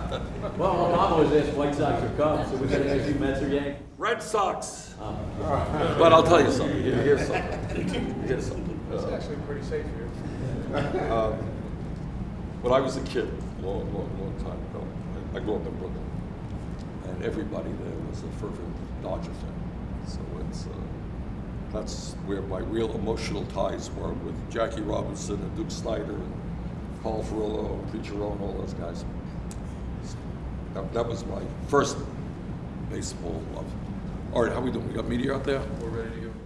Well, my mom always asked White Sox or Cubs, so we gotta ask you Mets or Yankees? Red Sox. But I'll tell you something. Here- Here's something. Here's something. It's Uh, actually pretty safe here. um, when I was a kid, long, long, long time ago, I I grew up in Brooklyn, and everybody there was a fervent Dodger fan. So it's uh, that's where my real emotional ties were with Jackie Robinson and Duke Snider and Paul Furillo, and Preacher Roe, all those guys. That, that was my first baseball love. All right, how we doing? We got media out there? We're ready to go.